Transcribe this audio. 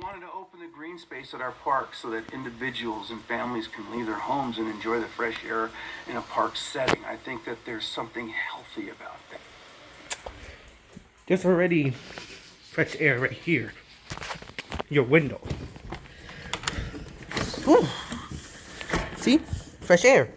wanted to open the green space at our park so that individuals and families can leave their homes and enjoy the fresh air in a park setting. I think that there's something healthy about that. There's already fresh air right here. Your window. Ooh. See? Fresh air.